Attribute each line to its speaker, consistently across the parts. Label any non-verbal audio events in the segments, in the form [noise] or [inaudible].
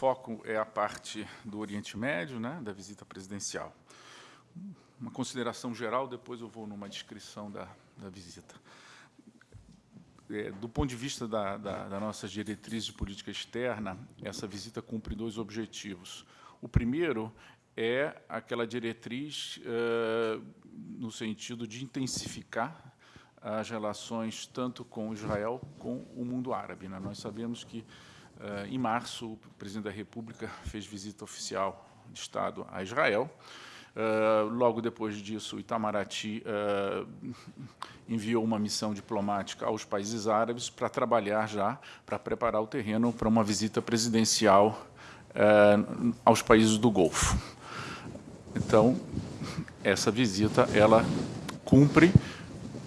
Speaker 1: foco é a parte do Oriente Médio, né, da visita presidencial. Uma consideração geral, depois eu vou numa descrição da, da visita. É, do ponto de vista da, da, da nossa diretriz de política externa, essa visita cumpre dois objetivos. O primeiro é aquela diretriz uh, no sentido de intensificar as relações tanto com Israel como com o mundo árabe. Né? Nós sabemos que, em março, o presidente da República fez visita oficial de Estado a Israel. Uh, logo depois disso, o Itamaraty uh, enviou uma missão diplomática aos países árabes para trabalhar já, para preparar o terreno para uma visita presidencial aos países do Golfo. Então, essa visita ela cumpre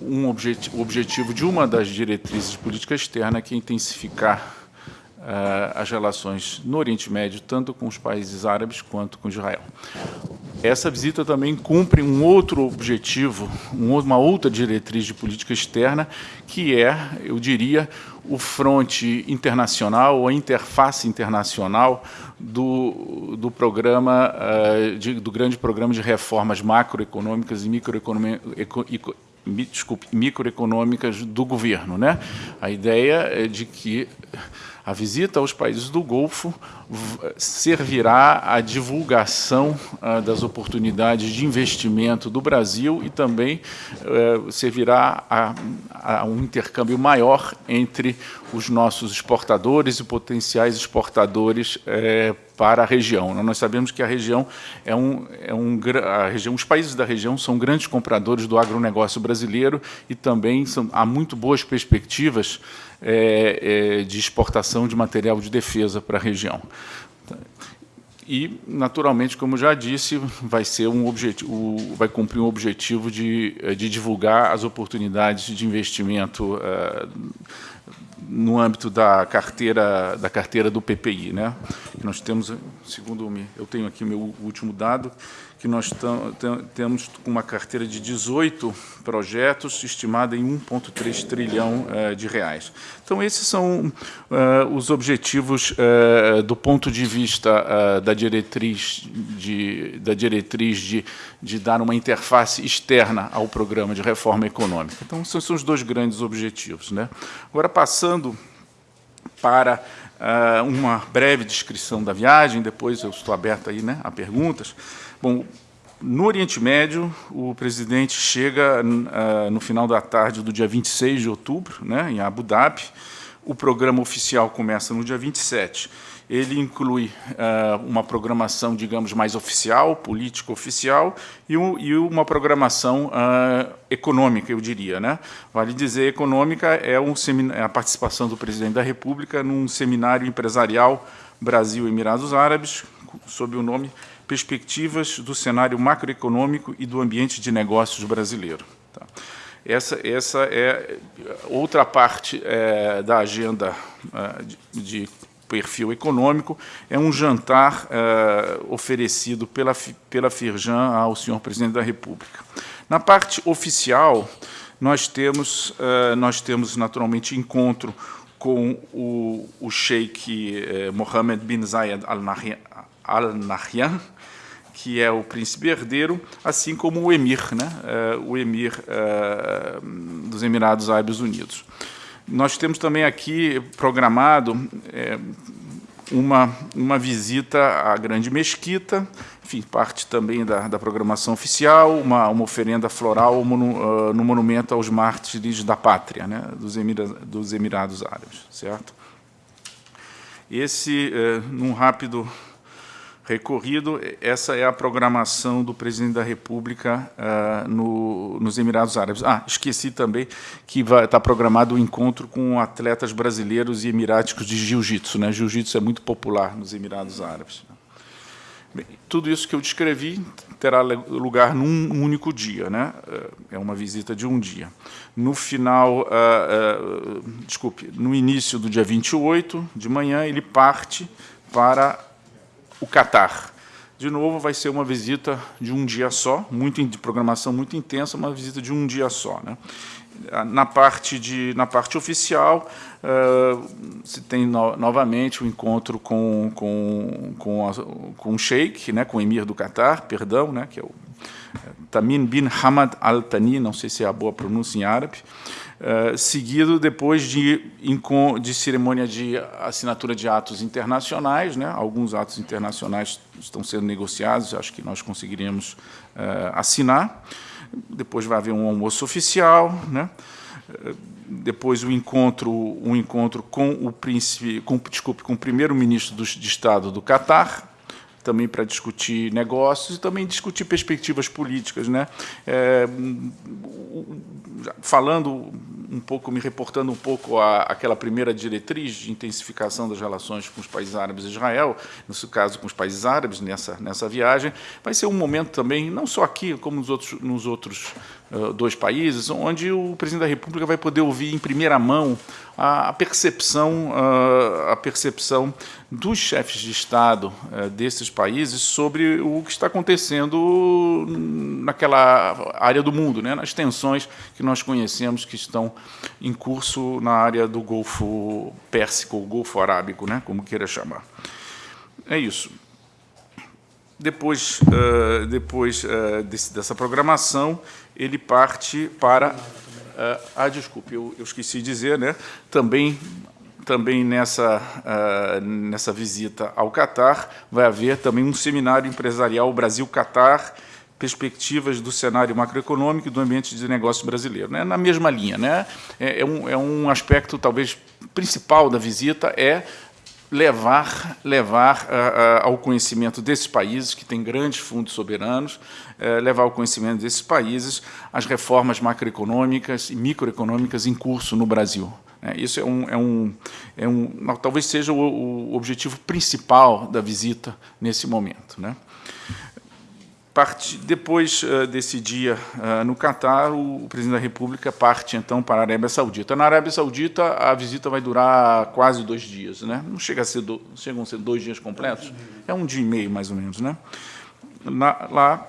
Speaker 1: um objeti o objetivo de uma das diretrizes de política externa, que é intensificar as relações no Oriente Médio, tanto com os países árabes quanto com Israel. Essa visita também cumpre um outro objetivo, uma outra diretriz de política externa, que é, eu diria, o fronte internacional, ou a interface internacional do, do programa, uh, de, do grande programa de reformas macroeconômicas e microeconômicas desculpe, microeconômicas do governo. Né? A ideia é de que a visita aos países do Golfo servirá à divulgação ah, das oportunidades de investimento do Brasil e também eh, servirá a, a, um intercâmbio maior entre os nossos exportadores e potenciais exportadores eh, para a região. Nós sabemos que a região é um, é um a região, os países da região são grandes compradores do agronegócio brasileiro e também são, há muito boas perspectivas de exportação de material de defesa para a região. E, naturalmente, como já disse, vai ser um objetivo, vai cumprir um objetivo de, de divulgar as oportunidades de investimento uh, no âmbito da carteira da carteira do PPI, né? Nós temos, segundo eu tenho aqui meu último dado, que nós temos uma carteira de 18 projetos estimada em 1,3 trilhão uh, de reais. Então, esses são uh, os objetivos uh, do ponto de vista da diretriz, de, da diretriz de, de dar uma interface externa ao programa de reforma econômica. Então, esses são os dois grandes objetivos. Né? Agora, passando para uma breve descrição da viagem, depois eu estou aberto aí, né, a perguntas. Bom, no Oriente Médio, o presidente chega uh, no final da tarde do dia 26 de outubro, né, em Abu Dhabi. O programa oficial começa no dia 27. Ele inclui uh, uma programação, digamos, mais oficial, política oficial, e, um, e uma programação uh, econômica, eu diria. Né? Vale dizer, econômica é, um é a participação do presidente da República num seminário empresarial Brasil-Emirados Árabes, sob o nome perspectivas do cenário macroeconômico e do ambiente de negócios brasileiro. Tá? Essa, essa é outra parte é, da agenda é, de, de, perfil econômico, é um jantar é, oferecido pela, pela Firjan ao senhor presidente da República. Na parte oficial, nós temos, é, nós temos naturalmente encontro com o, o sheik é, Mohammed bin Zayed Al Nahyan, que é o príncipe herdeiro, assim como o emir, né? É, o emir é, dos Emirados Árabes Unidos. Nós temos também aqui programado é, uma, uma visita à grande mesquita, enfim, parte também da, da programação oficial, uma, uma oferenda floral no, monumento aos mártires da pátria, né, dos, Emira, dos Emirados Árabes, certo? Esse, num rápido recorrido. Essa é a programação do presidente da República uh, no, nos Emirados Árabes. Ah, esqueci também que está programado o um encontro com atletas brasileiros e emiráticos de jiu-jitsu. Né? Jiu-jitsu é muito popular nos Emirados Árabes. Bem, tudo isso que eu descrevi terá lugar num único dia, né? É uma visita de um dia. No final, uh, uh, desculpe, no início do dia 28 de manhã, ele parte para o Catar. De novo, vai ser uma visita de um dia só, muito de programação muito intensa, uma visita de um dia só. Né? na parte, de, na parte oficial, uh, se tem no, novamente o um encontro com, com, com, a, com o Sheikh, né, com o emir do Catar, perdão, né, que é o Tamim bin Hamad al-Thani, não sei se é a boa pronúncia em árabe, uh, seguido depois de, de cerimônia de assinatura de atos internacionais, né, alguns atos internacionais estão sendo negociados, acho que nós conseguiríamos uh, assinar, depois vai haver um almoço oficial, né? depois um encontro, um encontro com o príncipe, com, desculpe, com o primeiro-ministro de Estado do Catar, também para discutir negócios e também discutir perspectivas políticas, né? É, falando um pouco, me reportando um pouco a, aquela primeira diretriz de intensificação das relações com os países árabes e Israel, no caso com os países árabes nessa nessa viagem, vai ser um momento também, não só aqui, como nos outros nos outros uh, dois países, onde o presidente da República vai poder ouvir em primeira mão a, percepção a percepção dos chefes de Estado uh, desses países sobre o que está acontecendo naquela área do mundo, né, nas tensões que nós conhecemos que estão em curso na área do Golfo Pérsico, ou Golfo Arábico, né, como queira chamar. É isso. Depois, uh, depois desse, dessa programação, ele parte para... Uh, ah, desculpe, eu, eu, esqueci de dizer, né? Também, também nessa, nessa visita ao Catar, vai haver também um seminário empresarial Brasil-Catar, perspectivas do cenário macroeconômico e do ambiente de negócio brasileiro. Né? Na mesma linha. Né? É, é, um, é um aspecto, talvez, principal da visita, é levar, levar uh, ao conhecimento desses países, que têm grandes fundos soberanos, uh, levar ao conhecimento desses países as reformas macroeconômicas e microeconômicas em curso no Brasil. É, isso é um, é um, é um, talvez seja o, o objetivo principal da visita nesse momento. Né? Parte, depois uh, desse dia uh, no Catar, o, o, presidente da República parte, então, para a Arábia Saudita. Na Arábia Saudita, a visita vai durar quase dois dias. Né? Não chega a ser do, chegam a ser dois dias completos? É um dia e meio, mais ou menos. Né? Na, lá,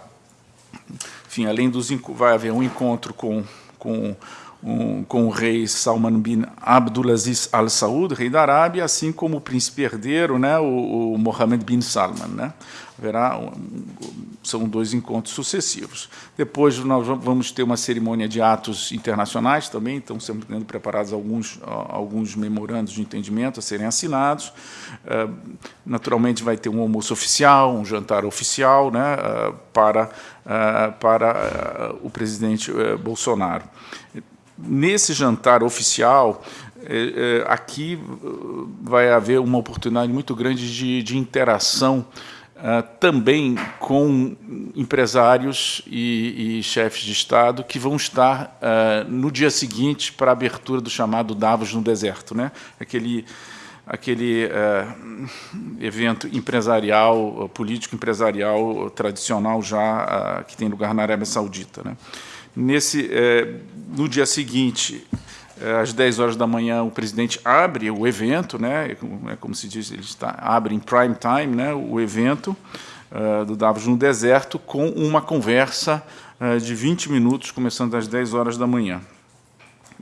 Speaker 1: enfim, além dos... Vai haver um encontro com, com, um, com o rei Salman bin Abdulaziz Al Saud, rei da Arábia, assim como o príncipe herdeiro, né, o, o Mohammed bin Salman. Né? Haverá são dois encontros sucessivos. Depois nós vamos ter uma cerimônia de atos internacionais também, estão sendo preparados alguns, alguns memorandos de entendimento a serem assinados. Ah, naturalmente vai ter um almoço oficial, um jantar oficial né, ah, para, ah, para o presidente Bolsonaro. Nesse jantar oficial, eh, eh, aqui vai haver uma oportunidade muito grande de, de interação Uh, também com empresários e, e, chefes de Estado que vão estar uh, no dia seguinte para a abertura do chamado Davos no Deserto, né? aquele, aquele uh, evento empresarial, político empresarial tradicional já que tem lugar na Arábia Saudita. Né? Nesse, eh, no dia seguinte, é, às 10 horas da manhã o presidente abre o evento, né, é como se diz, ele está, abre em prime time né, o evento uh, do Davos no deserto com uma conversa de 20 minutos, começando às 10 horas da manhã.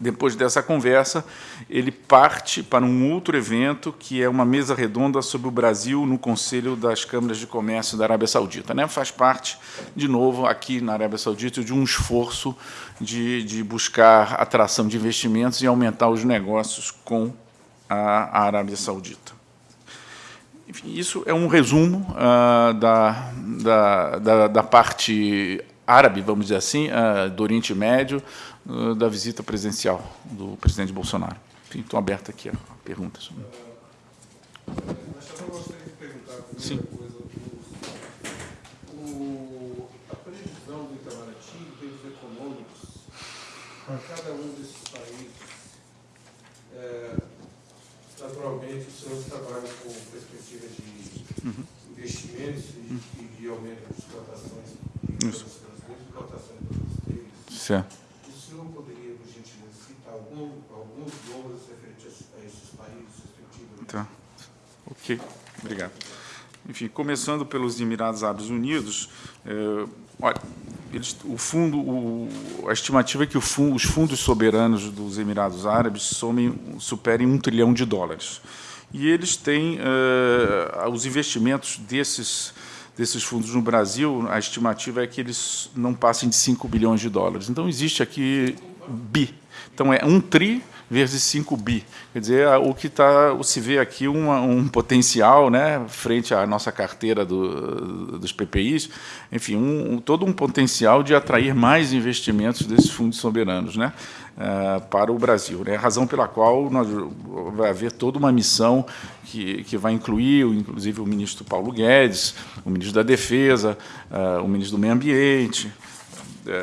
Speaker 1: Depois dessa conversa, ele parte para um outro evento, que é uma mesa redonda sobre o Brasil no Conselho das Câmaras de Comércio da Arábia Saudita. Né? Faz parte, de novo, aqui na Arábia Saudita, de um esforço de, de buscar atração de investimentos e aumentar os negócios com a, a Arábia Saudita. Enfim, isso é um resumo uh, da, da, da, da parte árabe, vamos dizer assim, uh, do Oriente Médio, uh, da visita presidencial do presidente Bolsonaro. Enfim, estou aberto aqui a perguntas.
Speaker 2: Sim. O, a previsão do Itamaraty em termos econômicos para cada um desses países, é, naturalmente, os senhores trabalham com perspectiva de uhum. investimentos e, e de aumento de exportações. Isso.
Speaker 1: Certo.
Speaker 2: O senhor poderia, por gentileza, citar algum, alguns números referentes a esses países respectivos?
Speaker 1: Tá. Ok, obrigado. Enfim, começando pelos Emirados Árabes Unidos, é, olha, eles, o fundo, o, a estimativa é que fundo, os fundos soberanos dos Emirados Árabes somem, superem um trilhão de dólares. E eles têm uh, os investimentos desses, desses fundos no Brasil, a estimativa é que eles não passem de 5 bilhões de dólares. Então, existe aqui bi. Então, é um tri vezes 5 bi. Quer dizer, o que tá, se vê aqui uma, um potencial, né, frente à nossa carteira do, dos PPIs, enfim, um, todo um potencial de atrair mais investimentos desses fundos soberanos, né, uh, para o Brasil. Né, razão pela qual nós, vai haver toda uma missão que, que vai incluir, inclusive, o ministro Paulo Guedes, o ministro da Defesa, uh, o ministro do Meio Ambiente,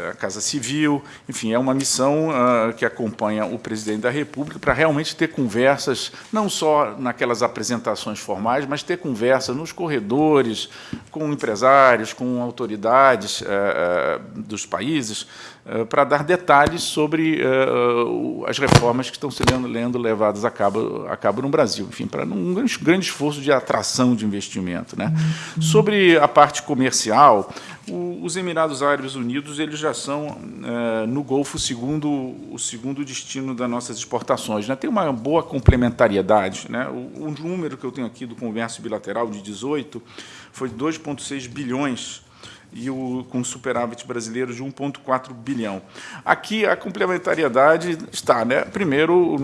Speaker 1: a Casa Civil, enfim, é uma missão uh, que acompanha o presidente da República para realmente ter conversas, não só naquelas apresentações formais, mas ter conversas nos corredores, com empresários, com autoridades uh, uh, dos países, para dar detalhes sobre as reformas que estão sendo levadas a cabo, a cabo no Brasil, enfim, para um grande esforço de atração de investimento. Né? Uhum. Sobre a parte comercial, os Emirados Árabes Unidos eles já são, é, no Golfo, segundo, o segundo destino das nossas exportações. Né? Tem uma boa complementariedade. Né? O, o número que eu tenho aqui do comércio bilateral de 18 foi 2,6 bilhões e o, com superávit brasileiro de 1,4 bilhão. Aqui a complementariedade está, né? Primeiro,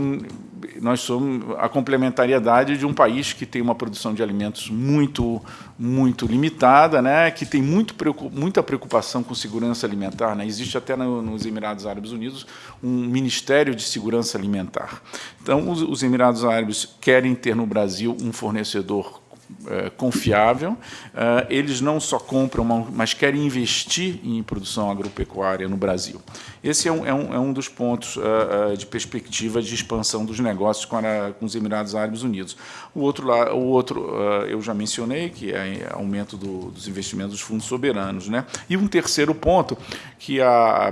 Speaker 1: nós somos a complementariedade de um país que tem uma produção de alimentos muito, muito limitada, né? Que tem muito, muita preocupação com segurança alimentar. Né? Existe até nos Emirados Árabes Unidos um Ministério de Segurança Alimentar. Então, os, os Emirados Árabes querem ter no Brasil um fornecedor é, confiável. É, eles não só compram, mas querem investir em produção agropecuária no Brasil. Esse é um, é um, é um dos pontos é, de perspectiva de expansão dos negócios com, a, com os Emirados Árabes Unidos. O outro, lá, o outro eu já mencionei, que é aumento do, dos investimentos dos fundos soberanos. Né? E um terceiro ponto, que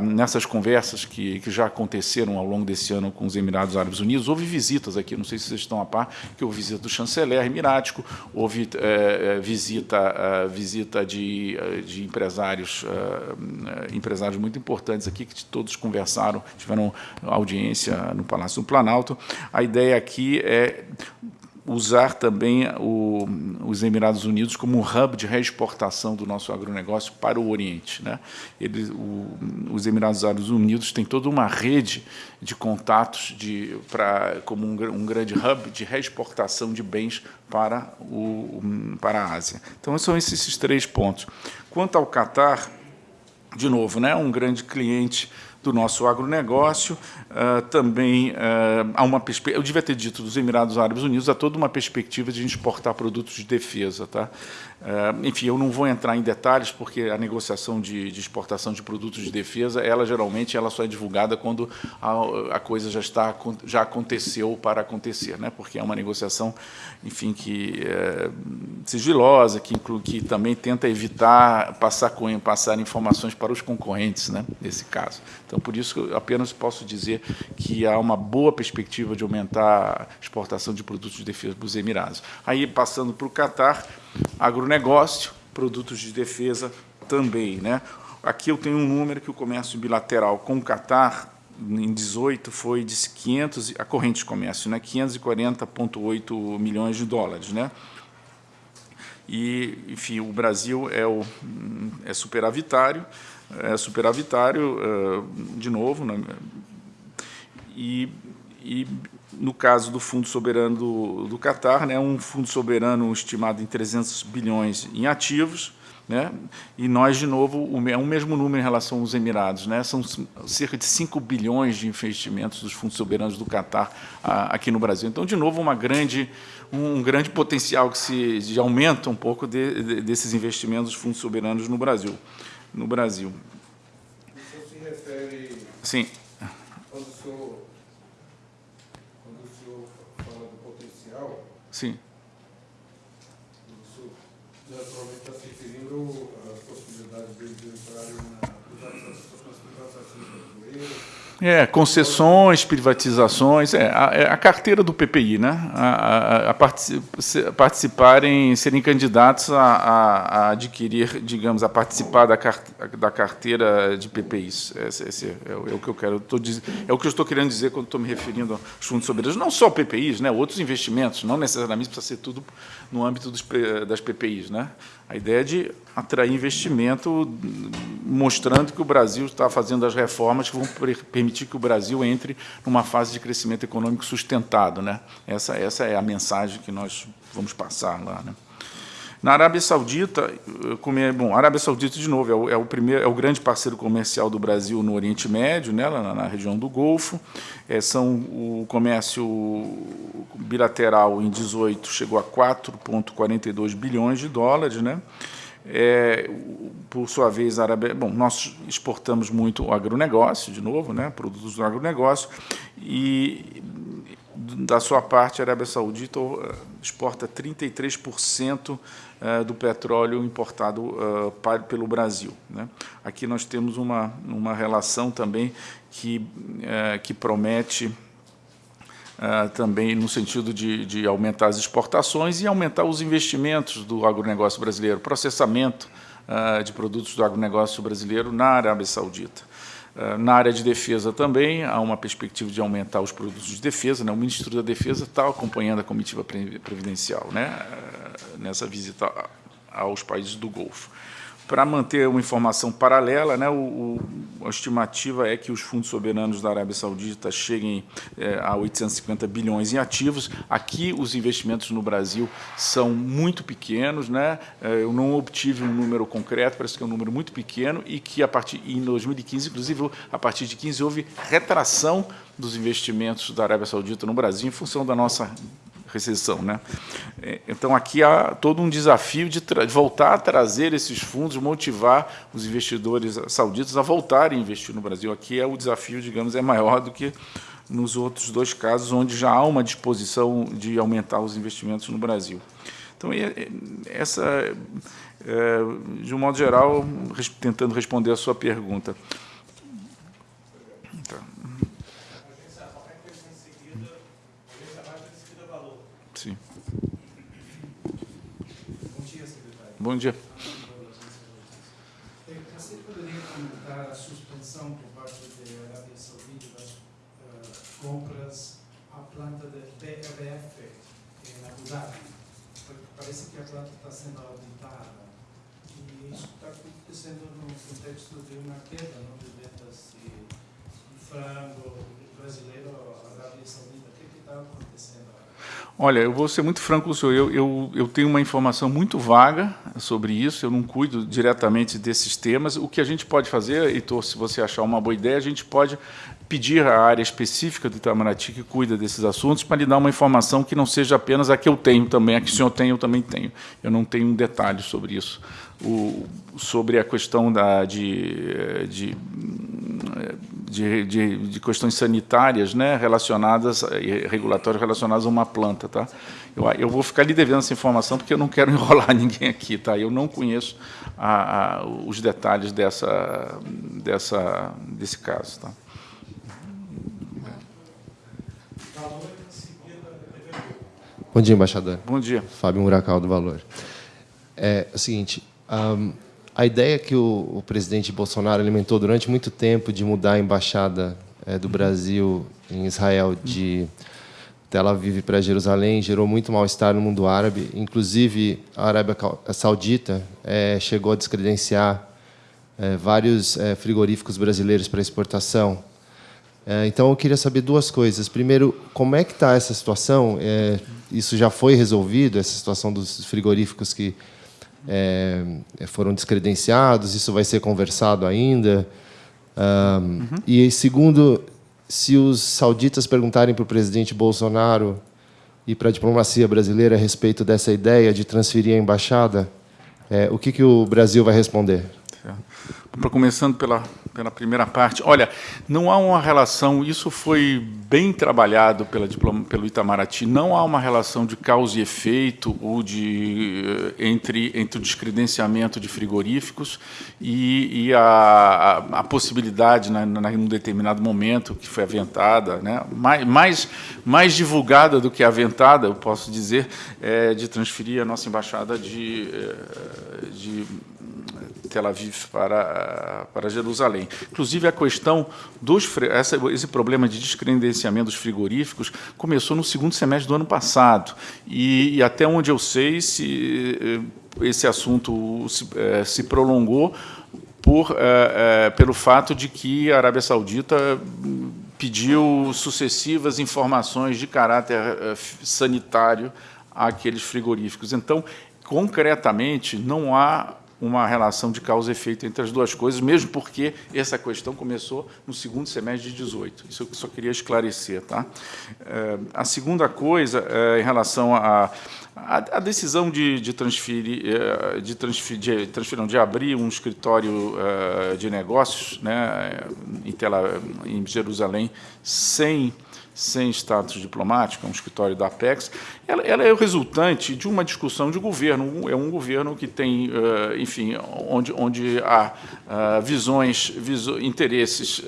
Speaker 1: nessas conversas que, que já aconteceram ao longo desse ano com os Emirados Árabes Unidos, houve visitas aqui, não sei se vocês estão a par, que houve visita do chanceler emirático, houve é, visita, é, visita de, de empresários, empresários muito importantes aqui, que todos conversaram, tiveram audiência no Palácio do Planalto. A ideia aqui é usar também o, os Emirados Unidos como hub de reexportação do nosso agronegócio para o Oriente. Né? Ele, o, os Emirados Árabes Unidos têm toda uma rede de contatos de, pra, como um, um grande hub de reexportação de bens para, o, para a Ásia. Então, são esses, esses três pontos. Quanto ao Catar, de novo, né, um grande cliente do nosso agronegócio. Uh, também uh, há uma perspectiva, eu devia ter dito, dos Emirados Árabes Unidos, há toda uma perspectiva de exportar produtos de defesa. Tá? Uh, enfim, eu não vou entrar em detalhes, porque a negociação de, de, exportação de produtos de defesa, ela geralmente ela só é divulgada quando a, a coisa já, está, já aconteceu para acontecer, né? porque é uma negociação enfim, que é, sigilosa, que, inclui, que também tenta evitar passar, passar informações para os concorrentes, né? nesse caso. Então, por isso, eu apenas posso dizer que há uma boa perspectiva de aumentar a exportação de produtos de defesa para os Emirados. Aí, passando para o Catar, agronegócio, produtos de defesa também. Né? Aqui eu tenho um número que o comércio bilateral com o Catar, em 18, foi de 500, a corrente de comércio, né? 540,8 milhões de dólares. Né? E, enfim, o Brasil é, o, é superavitário, é superavitário, de novo, né? E, e no caso do Fundo Soberano do, do Catar, né, um fundo soberano estimado em 300 bilhões em ativos, né, e nós, de novo, é um mesmo número em relação aos Emirados. Né, são cerca de 5 bilhões de investimentos dos fundos soberanos do Catar aqui no Brasil. Então, de novo, uma grande, um grande potencial que se de aumenta um pouco de, de, desses investimentos dos fundos soberanos no Brasil. No Brasil.
Speaker 2: Isso se refere...
Speaker 1: Sim.
Speaker 2: Isso naturalmente está se referindo às possibilidades de entrarem nas privatizações brasileiras.
Speaker 1: É, concessões, privatizações, é, a, é a carteira do PPI, né? A, a, a participarem, serem candidatos a, adquirir, digamos, a participar da, da carteira de PPIs. Esse, esse é, é, o que eu quero, tô, é o que eu estou querendo dizer quando estou me referindo aos fundos soberanos. Não só PPIs, né? Outros investimentos, não necessariamente precisa ser tudo no âmbito dos, das PPIs, né? A ideia é de atrair investimento, mostrando que o Brasil está fazendo as reformas que vão permitir que o Brasil entre numa fase de crescimento econômico sustentado. Né? Essa, essa é a mensagem que nós vamos passar lá. Né? Na Arábia Saudita, bom, a Arábia Saudita, de novo, é o, é o, primeiro, é o grande parceiro comercial do Brasil no Oriente Médio, né, na, na região do Golfo. É, são o comércio bilateral em 18 chegou a 4,42 bilhões de dólares, né? É, por sua vez, a Arábia, bom, nós exportamos muito o agronegócio, de novo, né, produtos do agronegócio, e da sua parte, a Arábia Saudita uh, exporta 33% uh, do petróleo importado uh, pelo Brasil. Né? Aqui nós temos uma, uma relação também que, que promete Uh, também no sentido de, de, aumentar as exportações e aumentar os investimentos do agronegócio brasileiro, processamento uh, de produtos do agronegócio brasileiro na Arábia Saudita. Uh, na área de defesa também há uma perspectiva de aumentar os produtos de defesa. Né? O Ministro da Defesa está acompanhando a comitiva previdencial né? nessa visita aos países do Golfo. Para manter uma informação paralela, né, o, o, a estimativa é que os fundos soberanos da Arábia Saudita cheguem é, a 850 bilhões em ativos. Aqui, os investimentos no Brasil são muito pequenos. Né? É, eu não obtive um número concreto, parece que é um número muito pequeno, e que, a partir, em 2015, inclusive, a partir de 15, houve retração dos investimentos da Arábia Saudita no Brasil em função da nossa recessão. Né? É, então, aqui há todo um desafio de, de, voltar a trazer esses fundos, motivar os investidores sauditas a voltarem a investir no Brasil. Aqui é o desafio, digamos, é maior do que nos outros dois casos, onde já há uma disposição de aumentar os investimentos no Brasil. Então, essa, é, de um modo geral, tentando responder a sua pergunta. Bom dia.
Speaker 2: Você poderia comentar a suspensão por parte da Arábia Saudita das uh, compras à planta da BRF em Abu Dhabi? Porque parece que a planta está sendo auditada e isso está acontecendo no contexto de uma queda não, de vendas de frango brasileiro à Arábia Saudita. Está acontecendo?
Speaker 1: Olha, eu vou ser muito franco com o senhor. Eu, eu, eu, tenho uma informação muito vaga sobre isso, eu não cuido diretamente desses temas. O que a gente pode fazer, Heitor, se você achar uma boa ideia, a gente pode pedir à área específica do Itamaraty que cuida desses assuntos para lhe dar uma informação que não seja apenas a que eu tenho também, a que o senhor tem, eu também tenho. Eu não tenho um detalhe sobre isso. O, sobre a questão da, de, de de, de, de, questões sanitárias né, relacionadas, regulatórias relacionadas a uma planta. Tá? Eu, eu vou ficar lhe devendo essa informação porque eu não quero [laughs] enrolar ninguém aqui. Tá? Eu não conheço a, a, os detalhes dessa, dessa, desse caso. Tá?
Speaker 3: Bom dia, embaixador.
Speaker 1: Bom dia.
Speaker 3: Fábio Muracal, do Valor. É o seguinte, um, a ideia que o, o, presidente Bolsonaro alimentou durante muito tempo de mudar a embaixada é, do Brasil em Israel de Tel Aviv para Jerusalém gerou muito mal-estar no mundo árabe. Inclusive, a Arábia Saudita é, chegou a descredenciar é, vários é, frigoríficos brasileiros para exportação. É, então, eu queria saber duas coisas. Primeiro, como é que está essa situação? Isso já foi resolvido, essa situação dos frigoríficos que é, foram descredenciados, isso vai ser conversado ainda. Um, uhum. E segundo, se os sauditas perguntarem para o presidente Bolsonaro e para a diplomacia brasileira a respeito dessa ideia de transferir a embaixada, é, o que, que o Brasil vai responder?
Speaker 1: Para começando pela pela primeira parte. Olha, não há uma relação, isso foi bem trabalhado pela pelo Itamaraty, não há uma relação de causa e efeito ou de, eh, entre, entre o descredenciamento de frigoríficos e, e a, a, a, possibilidade, né, num determinado momento, que foi aventada, né, mais, mais, mais divulgada do que aventada, eu posso dizer, é, de transferir a nossa embaixada de, eh, de Tel Aviv para, para Jerusalém. Inclusive, a questão dos essa, esse problema de descredenciamento dos frigoríficos começou no segundo semestre do ano passado. E, e até onde eu sei, se, eh, esse assunto se, eh, se prolongou por, é, pelo fato de que a Arábia Saudita pediu sucessivas informações de caráter sanitário àqueles frigoríficos. Então, concretamente, não há uma relação de causa e efeito entre as duas coisas, mesmo porque essa questão começou no segundo semestre de 18. Isso eu só queria esclarecer. Tá? É, a segunda coisa, é, em relação à a, a, decisão de, de transferir, é, de, transferir, de, transferir, de abrir um escritório de negócios né, em, Tela, em Jerusalém sem sem status diplomático, é um escritório da Apex, ela, ela, é o resultante de uma discussão de governo. É um governo que tem, uh, enfim, onde, onde há uh, visões, viso, interesses uh,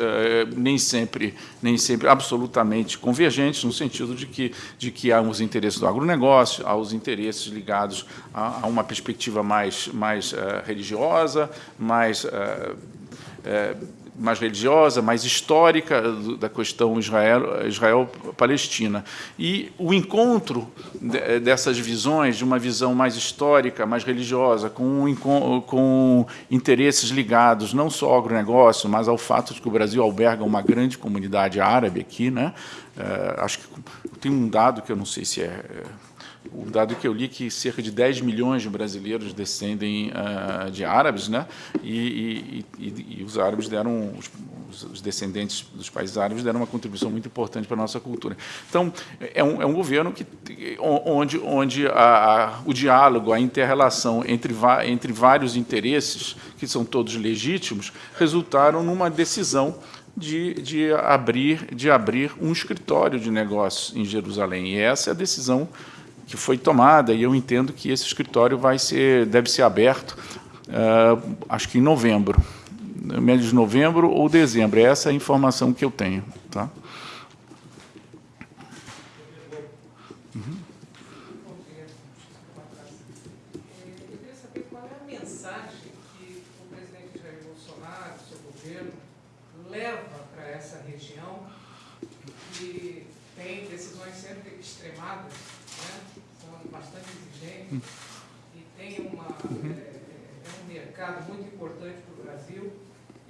Speaker 1: nem sempre, nem sempre absolutamente convergentes, no sentido de que, de que há os interesses do agronegócio, há os interesses ligados a, a uma perspectiva mais, mais religiosa, mais mais religiosa, mais histórica da questão Israel-Palestina. e o encontro dessas visões, de uma visão mais histórica, mais religiosa, com, com interesses ligados não só ao agronegócio, mas ao fato de que o Brasil alberga uma grande comunidade árabe aqui, né? É, acho que tem um dado que eu não sei se é o dado que eu li que cerca de 10 milhões de brasileiros descendem uh, de árabes, né? E, e, e, os árabes deram, os, os, descendentes dos países árabes deram uma contribuição muito importante para a nossa cultura. Então, é um, é um governo que, onde, onde a, a, o diálogo, a inter-relação entre, entre vários interesses, que são todos legítimos, resultaram numa decisão de, de, abrir, de abrir um escritório de negócios em Jerusalém. E essa é a decisão que foi tomada e eu entendo que esse escritório vai ser, deve ser aberto, uh, acho que em novembro, mês de novembro ou dezembro. Essa é a informação que eu tenho. Tá?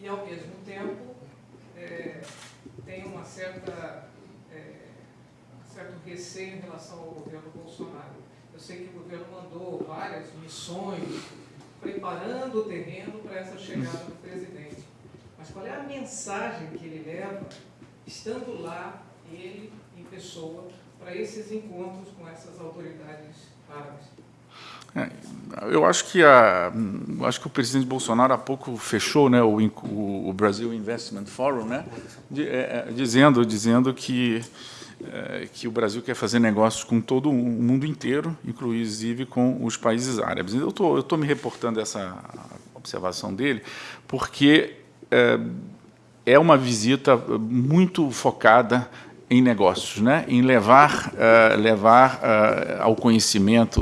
Speaker 2: e, ao mesmo tempo, é, tem uma certa, é, um certo receio em relação ao governo Bolsonaro. Eu sei que o governo mandou missões preparando o terreno para essa chegada do presidente. Mas qual é a mensagem que ele leva, estando lá, ele em pessoa, para esses encontros com essas autoridades árabes?
Speaker 1: É, eu acho que a, acho que o presidente Bolsonaro há pouco fechou, né, o, o Brasil Investment Forum, né, de, é, é, dizendo, dizendo que é, que o Brasil quer fazer negócios com todo o mundo inteiro, inclusive com os países árabes. Eu tô, tô me reportando essa observação dele, porque é, é uma visita muito focada em negócios, né? em levar, uh, levar uh, ao conhecimento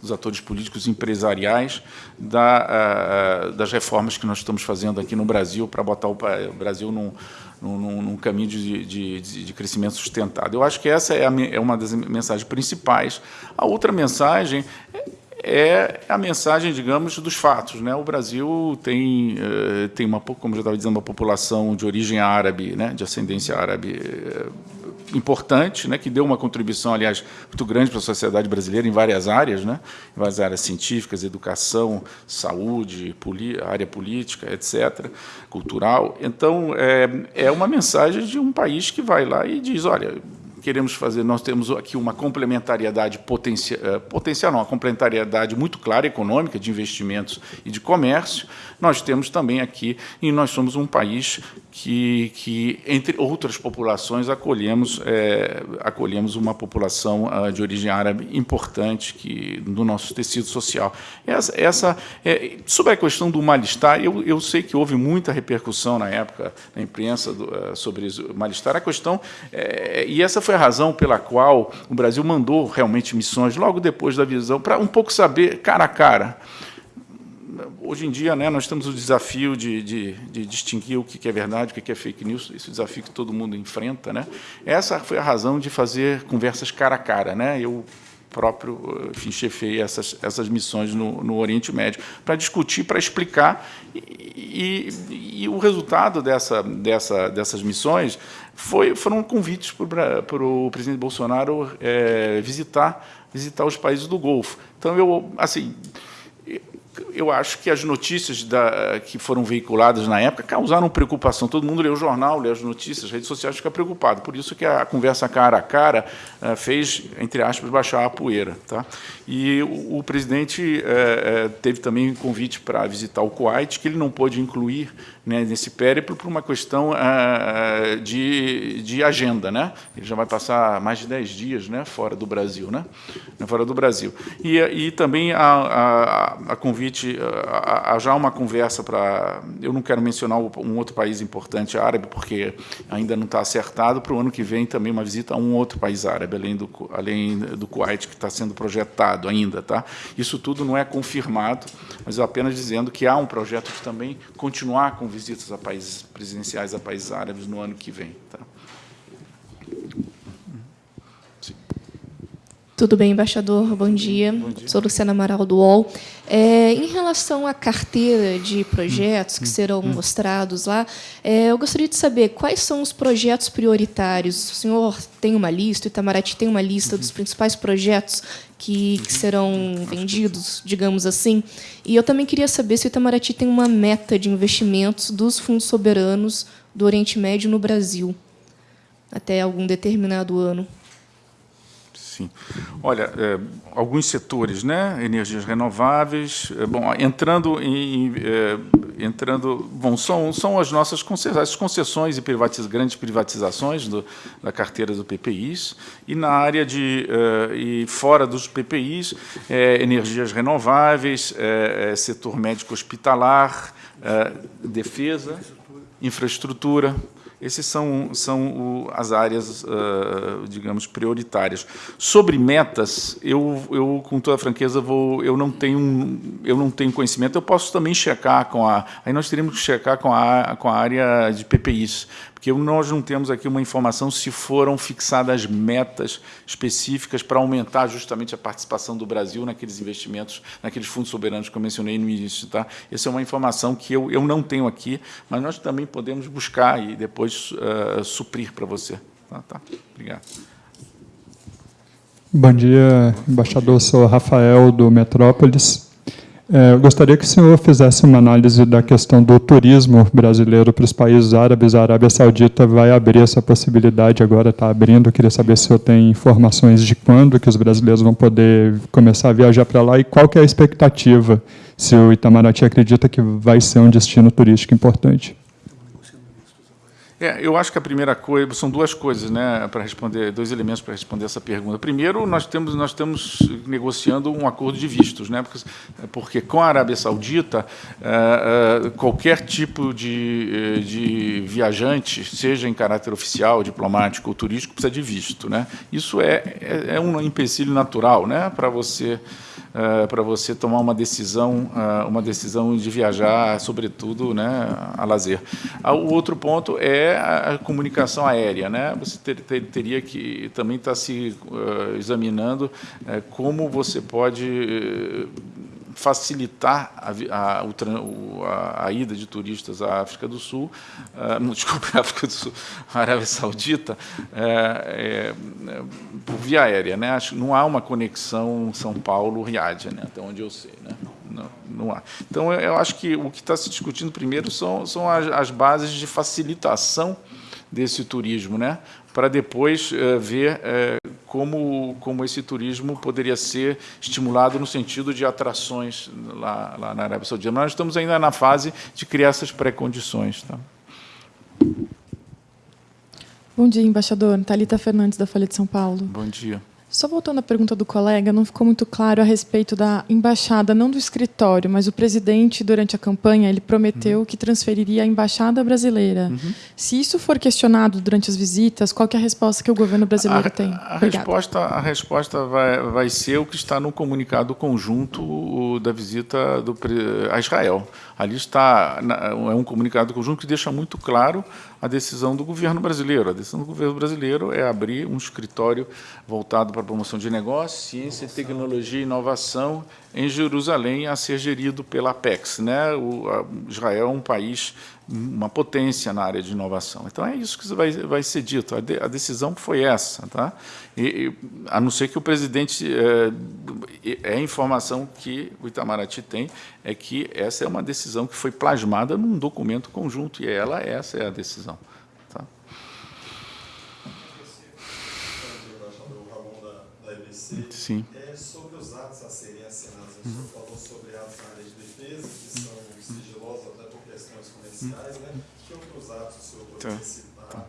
Speaker 1: dos atores políticos empresariais da, uh, das reformas que nós estamos fazendo aqui no Brasil para botar o Brasil num, num, num caminho de, de, de, crescimento sustentado. Eu acho que essa é, a, é uma das mensagens principais. A outra mensagem é a mensagem, digamos, dos fatos. Né? O Brasil tem, eh, tem uma, como já estava dizendo, uma população de origem árabe, né? de ascendência árabe eh, importante, né, que deu uma contribuição, aliás, muito grande para a sociedade brasileira em várias áreas, né, em várias áreas científicas, educação, saúde, área política, etc., cultural. Então, é, é uma mensagem de um país que vai lá e diz, olha, queremos fazer, nós temos aqui uma complementariedade potencial, eh, potencial não, uma complementariedade muito clara econômica de investimentos e de comércio. Nós temos também aqui, e nós somos um país que, que entre outras populações, acolhemos, é, acolhemos uma população uh, de origem árabe importante que, no nosso tecido social. Essa, essa é, sobre a questão do mal-estar, eu, eu sei que houve muita repercussão na época na imprensa do, uh, sobre o mal-estar. A questão, é, e essa foi a razão pela qual o Brasil mandou realmente missões, logo depois da visão, para um pouco saber, cara a cara, hoje em dia, né, nós temos o desafio de, de, de distinguir o que é verdade, o que é fake news, esse desafio que todo mundo enfrenta. Né? Essa foi a razão de fazer conversas cara a cara. Né? Eu próprio enfim, chefei essas, essas missões no, no Oriente Médio, para discutir, para explicar, e, e, e, o resultado dessa, dessa, dessas missões foi, foram convites para o presidente Bolsonaro é, visitar, visitar os países do Golfo. Então, eu, assim, eu acho que as notícias da, que foram veiculadas na época causaram preocupação. Todo mundo lê o jornal, lê as notícias, as redes sociais fica preocupado. Por isso que a conversa cara a cara uh, fez, entre aspas, baixar a poeira. Tá? E o, o presidente uh, teve também um convite para visitar o Kuwait, que ele não pôde incluir né, nesse périplo por uma questão uh, de, de agenda. Né? Ele já vai passar mais de 10 dias né, fora do Brasil. Né? Fora do Brasil. E, e também a, a, convite, a, já uma conversa para... Eu não quero mencionar um outro país importante árabe, porque ainda não está acertado, para o ano que vem também uma visita a um outro país árabe, além do, além do Kuwait, que está sendo projetado ainda. Tá? Isso tudo não é confirmado, mas apenas dizendo que há um projeto de também continuar com visitas a países presidenciais a países árabes no ano que vem. Tá?
Speaker 4: Tudo bem, embaixador? Bom dia. Bom dia. Sou Luciana Amaral do UOL. É, em relação à carteira de projetos que hum, serão hum. mostrados lá, é, eu gostaria de saber quais são os projetos prioritários. O senhor tem uma lista, o Itamaraty tem uma lista dos uhum. principais projetos que, que, serão vendidos, digamos assim. E eu também queria saber se o Itamaraty tem uma meta de investimentos dos fundos soberanos do Oriente Médio no Brasil, até algum determinado ano.
Speaker 1: Sim. Olha, é, alguns setores, né? Energias renováveis, é, bom, entrando em, é, entrando, bom, são são as nossas concessões, as concessões e privatiz, grandes privatizações do, da carteira do PPIs e na área de é, e fora dos PPIs, é, energias renováveis, é, setor médico hospitalar, defesa, infraestrutura, essas são, são as áreas, uh, digamos, prioritárias. Sobre metas, eu, eu, com toda franqueza, vou, eu, não tenho, eu não tenho conhecimento. Eu posso também checar com a... Aí nós teríamos que checar com a, com a área de PPIs, porque nós não temos aqui uma informação se foram fixadas metas específicas para aumentar justamente a participação do Brasil naqueles investimentos, naqueles fundos soberanos que eu mencionei no início. Tá? Essa é uma informação que eu, eu não tenho aqui, mas nós também podemos buscar e depois uh, suprir para você. Tá, tá. Obrigado.
Speaker 5: Bom dia, embaixador. Sou Rafael, do Metrópolis. É, eu gostaria que o senhor fizesse uma análise da questão do turismo brasileiro para os países árabes. A Arábia Saudita vai abrir essa possibilidade agora, está abrindo. Eu queria saber se o senhor tem informações de quando que os brasileiros vão poder começar a viajar para lá e qual que é a expectativa, se o Itamaraty acredita que vai ser um destino turístico importante.
Speaker 1: É, eu acho que a primeira coisa são duas coisas, né, para responder dois elementos para responder essa pergunta. Primeiro, nós temos nós estamos negociando um acordo de vistos, né, porque, porque com a Arábia Saudita é, é, qualquer tipo de, de viajante, seja em caráter oficial, diplomático ou turístico, precisa de visto, né. Isso é é, é um empecilho natural, né, para você para você tomar uma decisão, uma decisão de viajar, sobretudo, né, a lazer. Uh, o outro ponto é a comunicação aérea, né? Você ter, ter, teria que também estar tá se examinando eh, como você pode eh, facilitar a, a, a, ida de turistas à África do Sul, uh, [laughs] desculpe, África do Sul, Arábia Saudita, é, é, por via aérea. Né? Acho, não há uma conexão São Paulo-Riad, né? até onde eu sei. Né? Não, não há. Então, eu acho que o que está se discutindo primeiro são, são as, as bases de facilitação desse turismo, né? para depois ver como, como esse turismo poderia ser estimulado no sentido de atrações lá, lá na Arábia Saudita. Mas nós estamos ainda na fase de criar essas pré-condições. Tá?
Speaker 6: Bom dia, embaixador. Talita Fernandes, da Folha de São Paulo.
Speaker 1: Bom dia.
Speaker 6: Só voltando à pergunta do colega, não ficou muito claro a respeito da embaixada, não do escritório, mas o presidente, durante a campanha, ele prometeu uhum. que transferiria a embaixada brasileira. Uhum. Se isso for questionado durante as visitas, qual é a resposta que o governo brasileiro
Speaker 1: a,
Speaker 6: tem?
Speaker 1: A resposta, a resposta vai, vai ser o que está no comunicado conjunto da visita do, a Israel. Ali está é um comunicado conjunto que deixa muito claro a decisão do governo brasileiro. A decisão do governo brasileiro é abrir um escritório voltado para a promoção de negócios, ciência, tecnologia e inovação em Jerusalém, a ser gerido pela Apex. Né? O, Israel é um país uma potência na área de inovação. Então, é isso que vai, vai ser dito. A, de, a decisão foi essa. Tá? E, e, a não ser que o presidente... É, é a informação que o Itamaraty tem, é que essa é uma decisão que foi plasmada num documento conjunto, e ela, essa é a decisão. Tá? Sim.
Speaker 7: É sobre os atos a serem assinados. O senhor falou sobre atos na área de defesa, que são sigilosos até por questões comerciais. Né? Que atos senhor citar?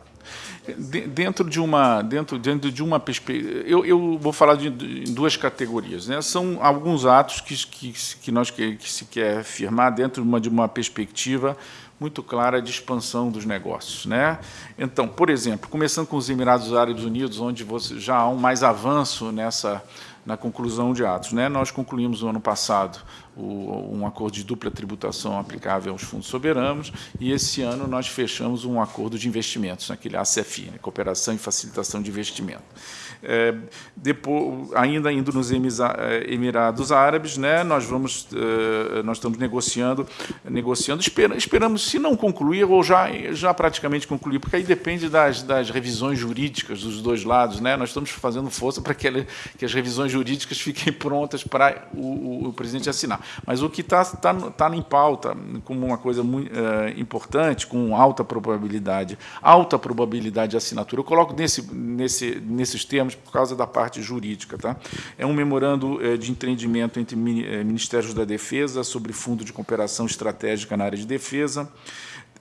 Speaker 1: Dentro de uma, dentro, dentro de uma perspectiva, eu, eu vou falar de, de duas categorias. Né? São alguns atos que, que, que nós que, que se quer firmar dentro de uma, de uma perspectiva muito clara de expansão dos negócios. Né? Então, por exemplo, começando com os Emirados Árabes Unidos, onde você, já há um mais avanço nessa na conclusão de atos. Né? Nós concluímos no ano passado o, um acordo de dupla tributação aplicável aos fundos soberanos e esse ano nós fechamos um acordo de investimentos, naquele ACFI, né? Cooperação e Facilitação de Investimento. É, depois, ainda indo nos é, Emirados Árabes, né, nós vamos, é, nós estamos negociando, negociando, esperamos, se não concluir ou já já praticamente concluir, porque aí depende das, das revisões jurídicas dos dois lados, né? Nós estamos fazendo força para que, que as revisões jurídicas fiquem prontas para o, o, o presidente assinar. Mas o que está tá, tá em pauta como uma coisa muito é, importante, com alta probabilidade, alta probabilidade de assinatura, eu coloco nesse, nesse, nesses termos por causa da parte jurídica. Tá? É um memorando eh, de entendimento entre eh, Ministérios da Defesa sobre Fundo de Cooperação Estratégica na área de defesa,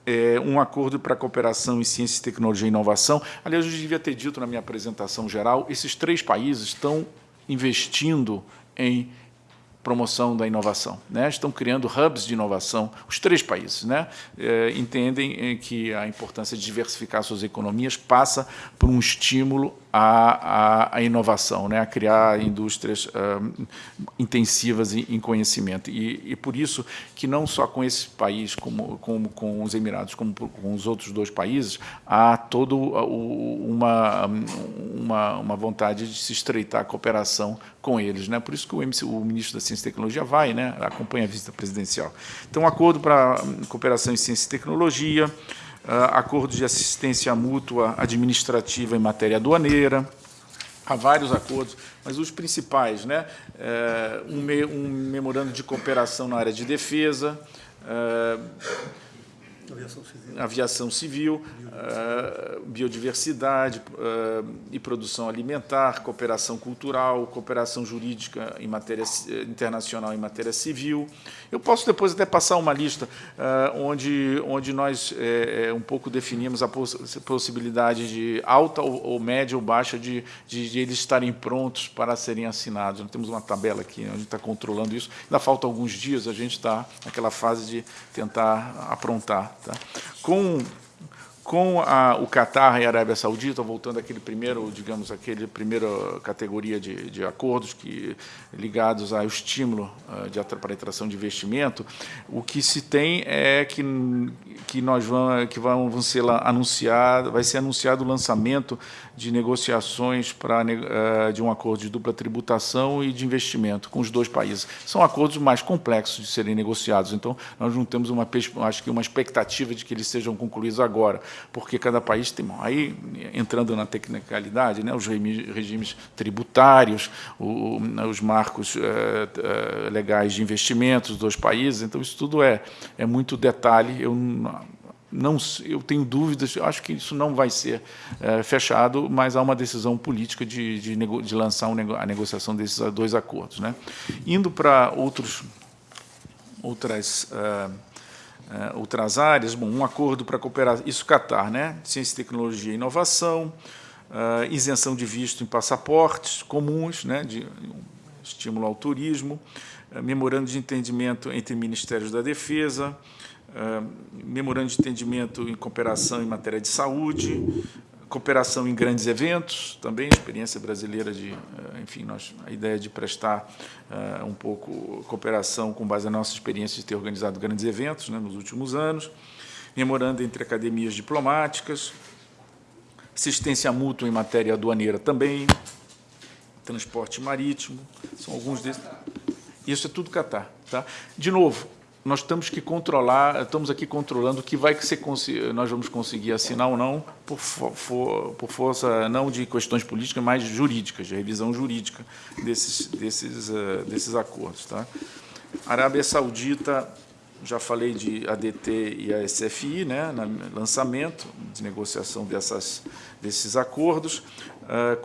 Speaker 1: é, um acordo para cooperação em ciência, tecnologia e inovação. Aliás, eu devia ter dito na minha apresentação geral, esses três países estão investindo em promoção da inovação. Né? Estão criando hubs de inovação, os três países. Né? Entendem que a importância de diversificar suas economias passa por um estímulo à, inovação, né? a criar indústrias uh, intensivas em, em conhecimento. E, e, por isso que não só com esse país, como, como com os Emirados, como com os outros dois países, há toda uma, uma, uma vontade de se estreitar a cooperação com eles. Né? Por isso que o, MC, o ministro da Ciência e Tecnologia vai, né? acompanha a visita presidencial. Então, acordo para cooperação em ciência e tecnologia, acordos de assistência mútua administrativa em matéria aduaneira, há vários acordos, mas os principais, né? É, um, me, memorando de cooperação na área de defesa, é, Aviação civil, aviação civil uh, biodiversidade uh, e produção alimentar, cooperação cultural, cooperação jurídica em matéria internacional em matéria civil. Eu posso depois até passar uma lista uh, onde, onde nós é, um pouco definimos a poss possibilidade de alta ou, ou, média ou baixa de, de, de, eles estarem prontos para serem assinados. Nós temos uma tabela aqui, a gente está controlando isso. Ainda falta alguns dias, a gente está naquela fase de tentar aprontar. Tá? Com com a, o Catar e a Arábia Saudita, voltando àquele primeiro, digamos, aquele primeira categoria de, de acordos que ligados ao estímulo uh, de, para atração de investimento, o que se tem é que, que nós vamos, que vão ser anunciado, vai ser anunciado o lançamento de negociações para uh, de um acordo de dupla tributação e de investimento com os dois países. São acordos mais complexos de serem negociados, então nós não temos uma, acho que uma expectativa de que eles sejam concluídos agora porque cada país tem. Aí, entrando na tecnicalidade, né, os regimes tributários, o, os marcos é, legais de investimentos dos países, então isso tudo é, é muito detalhe. Eu não, eu tenho dúvidas, eu acho que isso não vai ser é, fechado, mas há uma decisão política de, de, nego, de lançar um nego, a negociação desses dois acordos. Né? Indo para outros, outras, uh, outras áreas, bom, um acordo para cooperar, isso Catar, né? ciência, tecnologia e inovação, uh, isenção de visto em passaportes comuns, né? de estímulo ao turismo, memorando de entendimento entre ministérios da defesa, memorando de entendimento em cooperação em matéria de saúde, cooperação em grandes eventos, também experiência brasileira de, enfim, nós, a ideia de prestar uh, um pouco cooperação com base na nossa experiência de ter organizado grandes eventos né, nos últimos anos, memorando entre academias diplomáticas, assistência mútua em matéria aduaneira também, transporte marítimo, são alguns desses. Isso é tudo Catar. Tá? De novo, nós temos que controlar, estamos aqui controlando o que vai ser nós vamos conseguir assinar ou não por, for, por força não de questões políticas, mas jurídicas, de revisão jurídica desses desses uh, desses acordos, tá? Arábia Saudita, já falei de ADT e a SFI, né, no lançamento de negociação dessas desses acordos. Ah,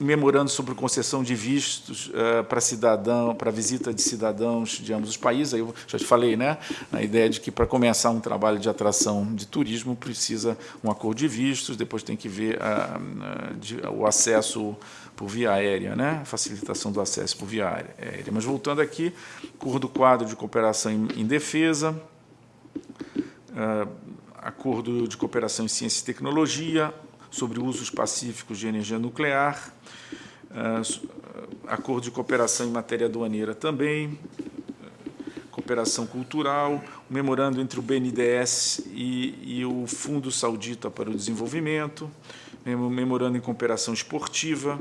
Speaker 1: memorando sobre concessão de vistos uh, para cidadão, para visita de cidadãos de ambos os países. Aí eu já te falei, né? A ideia de que para começar um trabalho de atração de turismo precisa um acordo de vistos, depois tem que ver uh, de, o acesso por via aérea, né? Facilitação do acesso por via aérea. Mas voltando aqui, acordo quadro de cooperação em, em defesa, acordo de cooperação em ciência e tecnologia, sobre usos pacíficos de energia nuclear, ah, acordo de cooperação em matéria aduaneira também, cooperação cultural, o memorando entre o BNDES e, e, o Fundo Saudita para o Desenvolvimento, memorando em cooperação esportiva,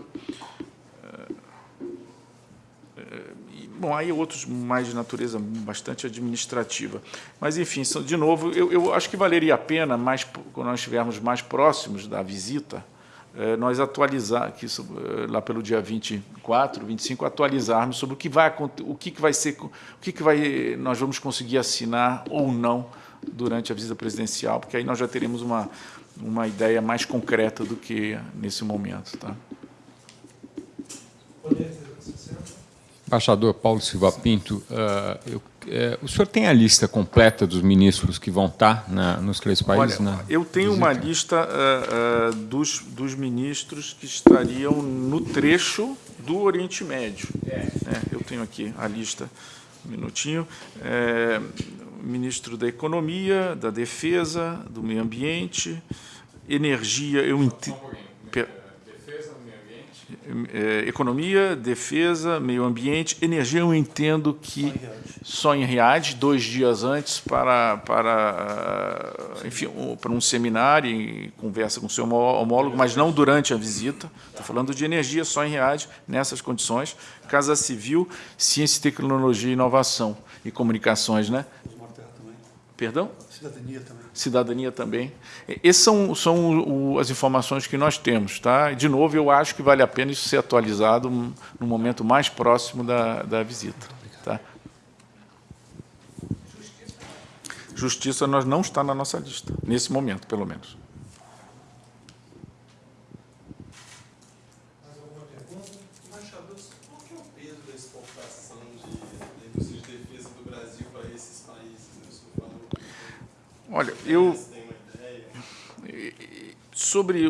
Speaker 1: Bom, aí outros mais de natureza bastante administrativa. Mas, enfim, de novo, eu, eu acho que valeria a pena, mais, quando nós estivermos mais próximos da visita, eh, nós atualizar, que eh, lá pelo dia 24, 25, atualizarmos sobre o que vai, o que, que vai ser, o que, que vai, nós vamos conseguir assinar ou não durante a visita presidencial, porque aí nós já teremos uma, uma ideia mais concreta do que nesse momento. Tá?
Speaker 8: Embaixador Paulo Silva Pinto, uh, eu, uh, o senhor tem a lista completa dos ministros que vão estar na, nos três países?
Speaker 1: Olha, eu tenho visita? uma lista uh, dos, dos ministros que estariam no trecho do Oriente Médio. É. É, eu tenho aqui a lista, um minutinho. É, ministro da Economia, da Defesa, do Meio Ambiente, Energia, eu entendo é, economia, defesa, meio ambiente, energia, eu entendo que só em Riad, dois dias antes, para, para, enfim, um, para um seminário e conversa com o seu homólogo, mas não durante a visita. Estou falando de energia só em Riad, nessas condições. Casa Civil, Ciência, Tecnologia, Inovação e Comunicações. Né? Perdão? Cidadania também. Cidadania também. Essas são, são o, as informações que nós temos. Tá? De novo, eu acho que vale a pena isso ser atualizado no momento mais próximo da, da visita. Tá? Justiça nós não está na nossa lista, nesse momento, pelo menos. Olha, eu sobre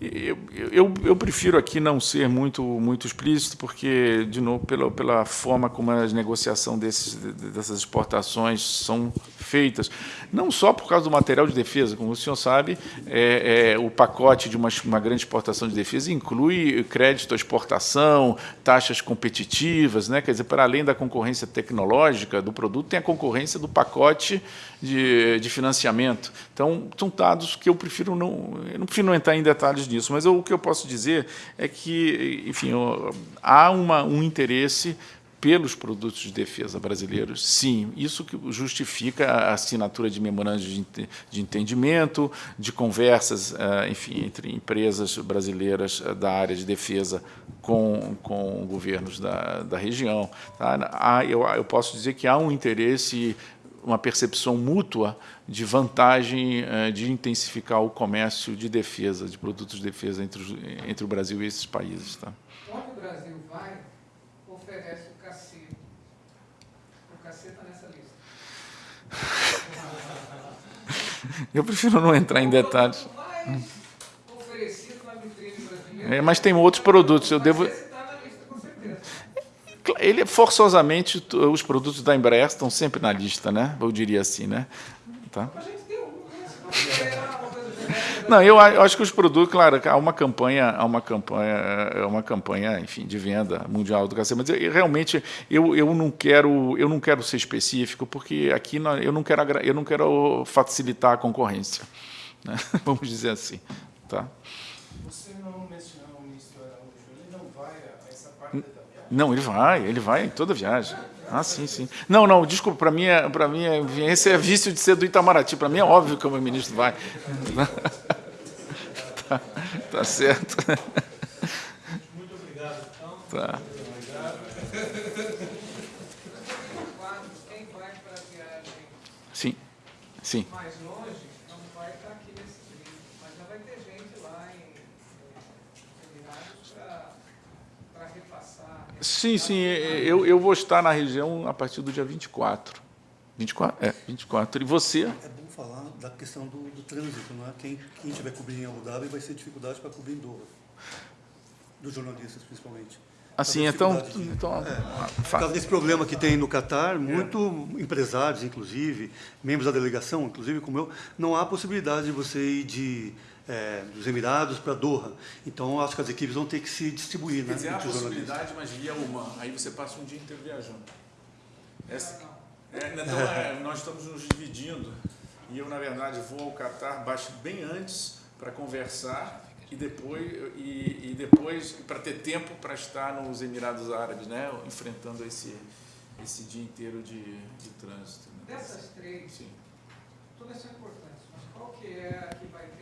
Speaker 1: eu, eu, eu, prefiro aqui não ser muito muito explícito porque de novo pela pela forma como a negociação desses dessas exportações são feitas não só por causa do material de defesa como o senhor sabe é, é, o pacote de uma, uma grande exportação de defesa inclui crédito à exportação taxas competitivas né quer dizer para além da concorrência tecnológica do produto tem a concorrência do pacote de, de financiamento. Então, são dados que eu prefiro não, eu não prefiro não entrar em detalhes disso, mas eu, o que eu posso dizer é que, enfim, há uma, um interesse pelos produtos de defesa brasileiros, sim. Isso que justifica a assinatura de memorandos de, entendimento, de conversas, eh, enfim, entre empresas brasileiras eh, da área de defesa com, com governos da, da região. Tá? Eu, eu posso dizer que há um interesse uma percepção mútua de vantagem de intensificar o comércio de defesa, de produtos de defesa entre, os, entre o Brasil e esses países. Tá?
Speaker 2: Onde o Brasil vai, oferece o cacete. O cacete está nessa lista. [laughs]
Speaker 1: Eu prefiro não entrar em detalhes.
Speaker 2: Oferecido na vitrine brasileira.
Speaker 1: É, mas tem outros produtos. Eu devo.
Speaker 2: Esse está na lista, com certeza.
Speaker 1: Ele forçosamente os produtos da Embraer estão sempre na lista, né? Eu diria assim, né? Tá.
Speaker 2: Não
Speaker 1: eu, acho que os produtos, claro, há uma campanha, há uma campanha, uma campanha, enfim, de venda mundial do cacete, mas eu, realmente eu, eu não quero, eu não quero ser específico, porque aqui eu não quero eu não quero facilitar a concorrência, né? [laughs] Vamos dizer assim, tá?
Speaker 2: Você não mencionou o ministro Araújo, ele não vai a essa parte da viagem?
Speaker 1: Não, ele vai, ele vai em toda viagem. Ah, sim, sim. Não, não, desculpa, para mim, é- para mim, é- esse é vício de ser do Itamaraty. Para mim é óbvio que o meu ministro vai. [laughs] tá, tá certo.
Speaker 2: Muito obrigado, então.
Speaker 1: Tá.
Speaker 2: Quadros, quem vai para a viagem
Speaker 1: Sim, sim.
Speaker 2: mais longe não vai estar aqui nesse livro, mas já vai ter gente lá em eh, Emirados para repassar.
Speaker 1: Sim, sim, eu, eu vou estar na região a partir do dia 24. 24? É, 24. E você?
Speaker 9: É bom falar da questão do, do trânsito, não é? Quem, quem estiver cobrindo em Abu Dhabi vai ter dificuldade para cobrir em Doha. Dos jornalistas, principalmente.
Speaker 1: Assim, então.
Speaker 9: dificuldade de-
Speaker 1: então
Speaker 9: Por causa desse problema que tem no Catar, muito empresários, inclusive, membros da delegação, inclusive como eu, não há possibilidade de você ir de, eh, dos Emirados para Doha. Então, acho que as equipes vão ter que se distribuir né, entre os jornalistas.
Speaker 1: mas via uma. Aí você passa um dia inteiro viajando. então, é, nós estamos nos dividindo. E eu, na verdade, vou ao Catar baixo- bem antes para conversar e depois, e, e depois para ter tempo para estar nos Emirados Árabes, né? enfrentando esse, esse dia inteiro de, de trânsito. né?
Speaker 2: Dessas três,
Speaker 1: Sim.
Speaker 2: todas são importantes, mas qual que é a que vai ter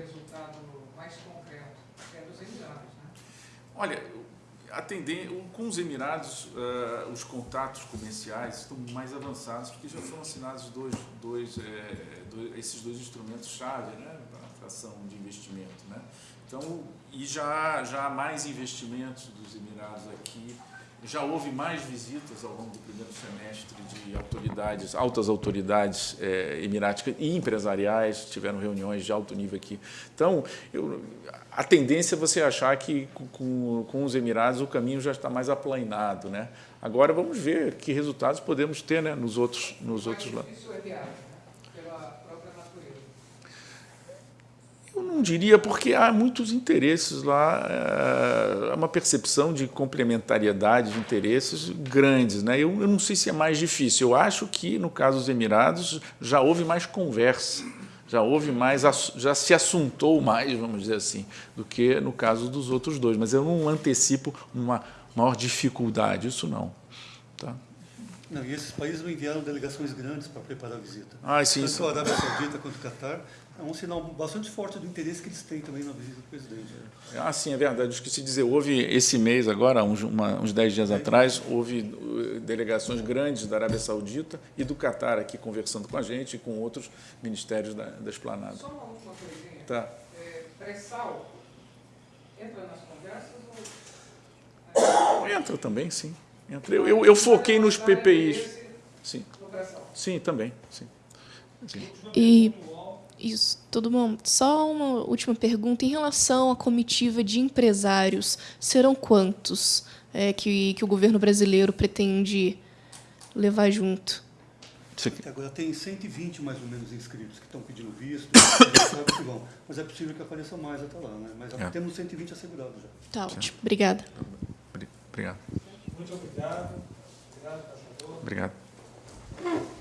Speaker 2: resultado mais concreto? Que é dos Emirados, né?
Speaker 1: Olha, a tenden- o- com os Emirados, eh, os contatos comerciais estão mais avançados, porque já foram assinados dois, dois, eh, dois- esses dois instrumentos-chave né, para atração de investimento. Né? Então, e já, já há mais investimentos dos Emirados aqui, já houve mais visitas ao longo do primeiro semestre de autoridades, altas autoridades eh, emiráticas e empresariais, tiveram reuniões de alto nível aqui. Então, eu, a tendência é você achar que com- com, com os Emirados o caminho já está mais aplainado. Né? Agora vamos ver que resultados podemos ter né, nos outros, nos outros lados.
Speaker 2: Isso é viável, né? Pela própria natureza.
Speaker 1: Eu não diria, porque há muitos interesses lá, é, há uma percepção de complementariedade de interesses grandes. Né? Eu, eu não sei se é mais difícil. Eu acho que, no caso dos Emirados, já houve mais conversa, já houve mais, já se assuntou mais, vamos dizer assim, do que no caso dos outros dois. Mas eu não antecipo uma maior dificuldade, isso não. Tá?
Speaker 9: Não, e esses países não enviaram delegações grandes para preparar a visita.
Speaker 1: Ah, sim,
Speaker 9: Tanto a Arábia Saudita quanto o Catar é um sinal bastante forte do interesse que eles têm também na visita do presidente.
Speaker 1: Ah, sim, é verdade. Esqueci de dizer, houve esse mês agora, uns, uma- uns 10 dias atrás, houve uh, delegações grandes da Arábia Saudita e do Catar aqui conversando com a gente e com outros ministérios da, da esplanada.
Speaker 2: Só uma última coisinha.
Speaker 1: Tá.
Speaker 2: É, Pré-sal entra nas conversas ou [coughs]
Speaker 1: Entra também, sim. Entra. Eu, eu, eu foquei nos PPIs. Sim, sim, também. Sim. Sim.
Speaker 4: E isso, tudo bom. Só uma última pergunta em relação à comitiva de empresários. Serão quantos é, que, que o governo brasileiro pretende levar junto?
Speaker 9: Agora tem 120 mais ou menos inscritos que estão pedindo visto, [coughs] sabe que vão. Mas é possível que apareça mais até lá, né? Mas
Speaker 1: É.
Speaker 9: temos 120 assegurados já.
Speaker 4: Tá ótimo. Obrigada.
Speaker 1: Obri- Obrigado.
Speaker 2: Muito obrigado. Obrigado.
Speaker 1: Obrigado.